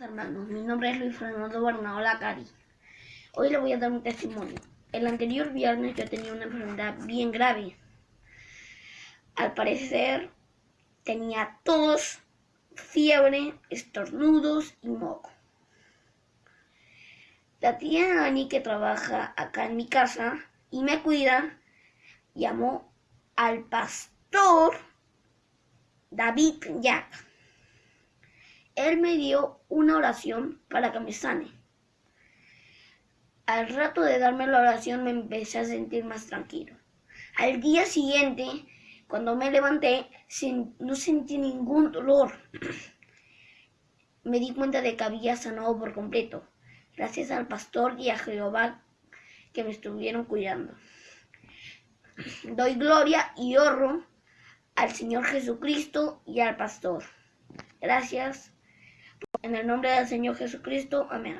Hermanos, mi nombre es Luis Fernando Bernardo Lacari. Hoy le voy a dar un testimonio. El anterior viernes yo tenía una enfermedad bien grave. Al parecer tenía tos, fiebre, estornudos y moco. La tía Ani que trabaja acá en mi casa y me cuida llamó al pastor David Jack él me dio una oración para que me sane. Al rato de darme la oración me empecé a sentir más tranquilo. Al día siguiente, cuando me levanté, no sentí ningún dolor. Me di cuenta de que había sanado por completo, gracias al pastor y a Jehová que me estuvieron cuidando. Doy gloria y honro al Señor Jesucristo y al pastor. Gracias. En el nombre del Señor Jesucristo. Amén.